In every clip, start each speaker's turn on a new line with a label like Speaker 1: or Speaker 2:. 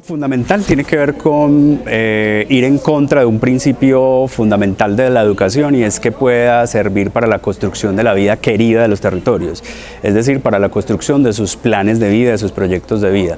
Speaker 1: fundamental tiene que ver con eh, ir en contra de un principio fundamental de la educación y es que pueda servir para la construcción de la vida querida de los territorios, es decir, para la construcción de sus planes de vida, de sus proyectos de vida.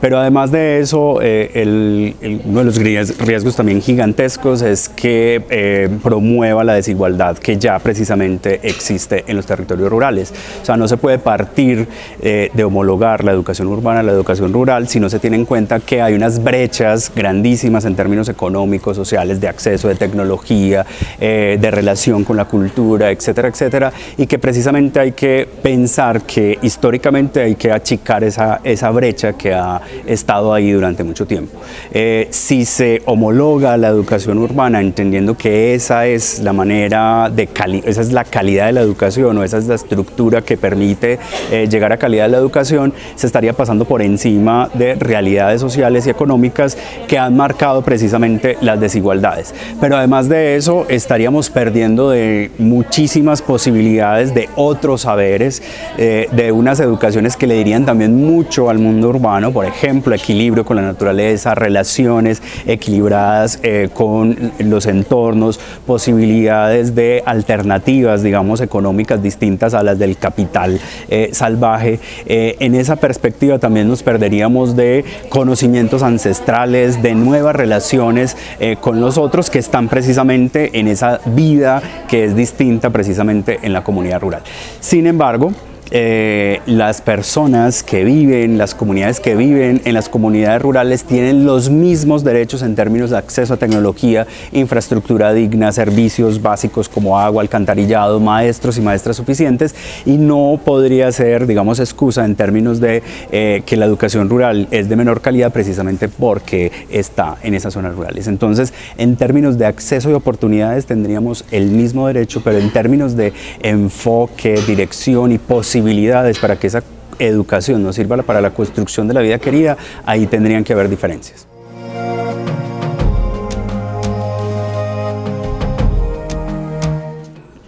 Speaker 1: Pero además de eso, eh, uno de los riesgos también gigantescos es que eh, promueva la desigualdad que ya precisamente existe en los territorios rurales. O sea, no se puede partir de homologar la educación urbana a la educación rural si no se tiene en cuenta que hay unas brechas grandísimas en términos económicos, sociales, de acceso, de tecnología, eh, de relación con la cultura, etcétera, etcétera, y que precisamente hay que pensar que históricamente hay que achicar esa, esa brecha que ha estado ahí durante mucho tiempo. Eh, si se homologa la educación urbana, entendiendo que esa es la manera de esa es la calidad de la educación o esa es la estructura que permite eh, llegar a calidad de la educación, se estaría pasando por encima de realidades sociales y económicas que han marcado precisamente las desigualdades. Pero además de eso, estaríamos perdiendo de muchísimas posibilidades de otros saberes, eh, de unas educaciones que le dirían también mucho al mundo urbano, por ejemplo, equilibrio con la naturaleza, relaciones equilibradas eh, con los entornos, posibilidades de alternativas, digamos, económicas distintas a las del capital eh, salvaje. en esa perspectiva también nos perderíamos de conocimiento ancestrales, de nuevas relaciones eh, con los otros que están precisamente en esa vida que es distinta precisamente en la comunidad rural. Sin embargo, eh, las personas que viven, las comunidades que viven en las comunidades rurales tienen los mismos derechos en términos de acceso a tecnología, infraestructura digna, servicios básicos como agua, alcantarillado, maestros y maestras suficientes y no podría ser, digamos, excusa en términos de eh, que la educación rural es de menor calidad precisamente porque está en esas zonas rurales. Entonces, en términos de acceso y oportunidades tendríamos el mismo derecho, pero en términos de enfoque, dirección y posibilidades posibilidades para que esa educación nos sirva para la construcción de la vida querida, ahí tendrían que haber diferencias.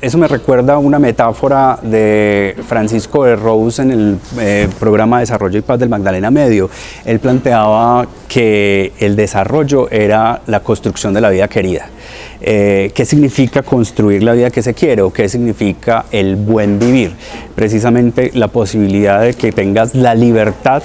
Speaker 1: Eso me recuerda una metáfora de Francisco de Rose en el eh, programa Desarrollo y Paz del Magdalena Medio. Él planteaba que el desarrollo era la construcción de la vida querida. Eh, ¿Qué significa construir la vida que se quiere o qué significa el buen vivir? Precisamente la posibilidad de que tengas la libertad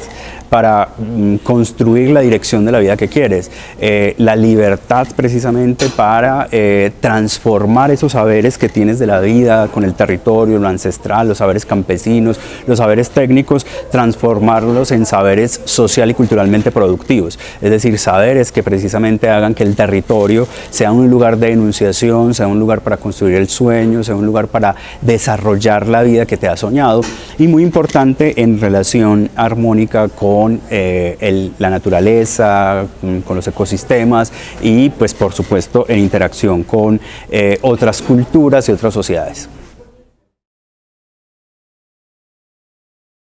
Speaker 1: para mm, construir la dirección de la vida que quieres, eh, la libertad precisamente para eh, transformar esos saberes que tienes de la vida con el territorio, lo ancestral, los saberes campesinos, los saberes técnicos, transformarlos en saberes social y culturalmente productivos, es decir, saberes que precisamente hagan que el territorio sea un lugar de enunciación, sea un lugar para construir el sueño, sea un lugar para desarrollar la vida que te ha soñado. Y muy importante en relación armónica con con eh, la naturaleza, con los ecosistemas y pues por supuesto en interacción con eh, otras culturas y otras sociedades.